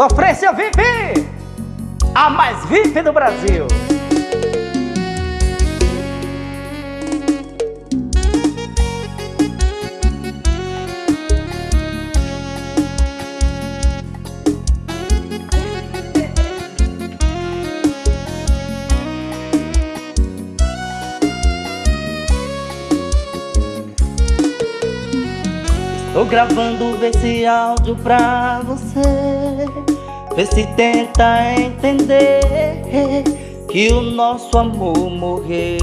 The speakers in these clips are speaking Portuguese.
Sofrência VIP, a mais VIP do Brasil. Tô gravando esse áudio pra você Vê se tenta entender Que o nosso amor morreu.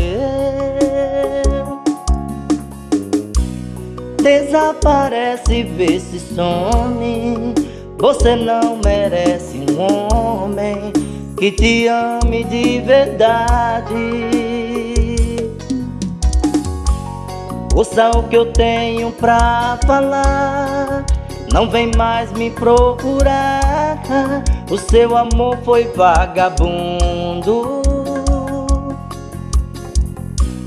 Desaparece, vê se some. Você não merece um homem Que te ame de verdade Ouça o que eu tenho pra falar. Não vem mais me procurar. O seu amor foi vagabundo.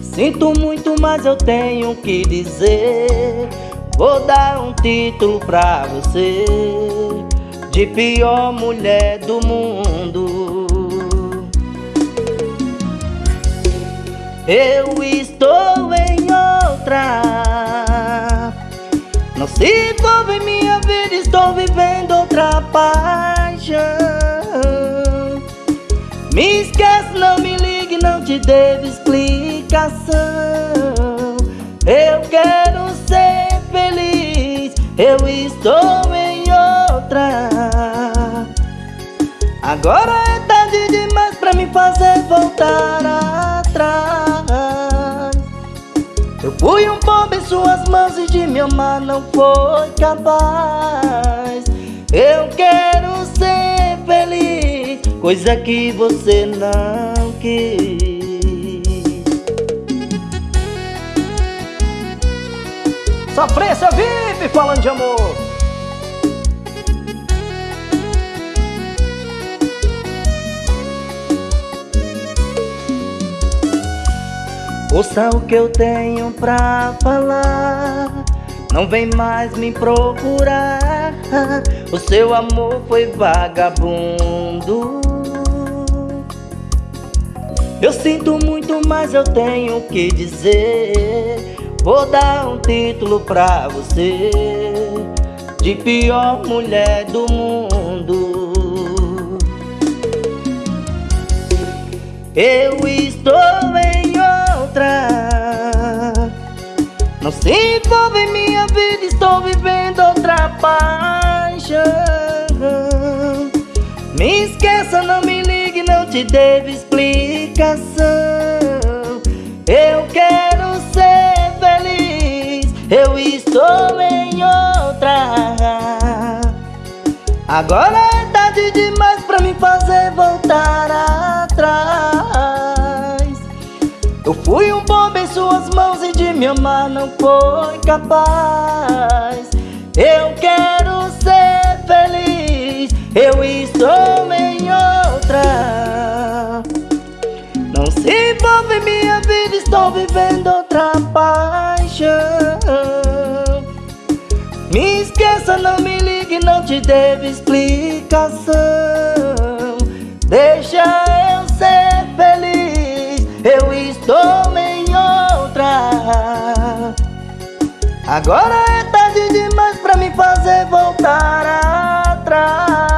Sinto muito, mas eu tenho que dizer. Vou dar um título pra você De pior mulher do mundo. Eu estou outra Não se envolve em minha vida, estou vivendo outra paixão. Me esquece, não me ligue, não te devo explicação. Eu quero ser feliz, eu estou em outra. Agora é tarde demais pra me fazer voltar atrás eu fui um pobre em suas mãos e de me amar não foi capaz. Eu quero ser feliz, coisa que você não quis. Sofrência vive falando de amor Ouça o que eu tenho pra falar Não vem mais me procurar. O seu amor foi vagabundo. Eu sinto muito, mas eu tenho que dizer. Vou dar um título pra você De pior mulher do mundo. Eu estou em Não se envolve em minha vida, estou vivendo outra paixão. Me esqueça, não me ligue, não te devo explicação. Eu quero ser feliz, eu estou em outra. Agora é tarde demais pra me fazer voltar atrás eu fui um bobo em suas mãos e de me amar não foi capaz. Eu quero ser feliz, eu estou em outra. Não se envolve em minha vida, estou vivendo outra paixão. Me esqueça, não me ligue, não te devo explicação. Deixa Agora é tarde demais pra me fazer voltar atrás.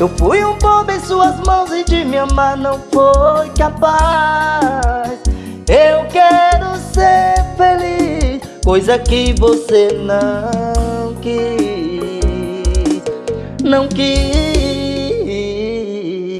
Eu fui um pobre em suas mãos e de me amar não foi capaz. Eu quero ser feliz, coisa que você não quis. Não quis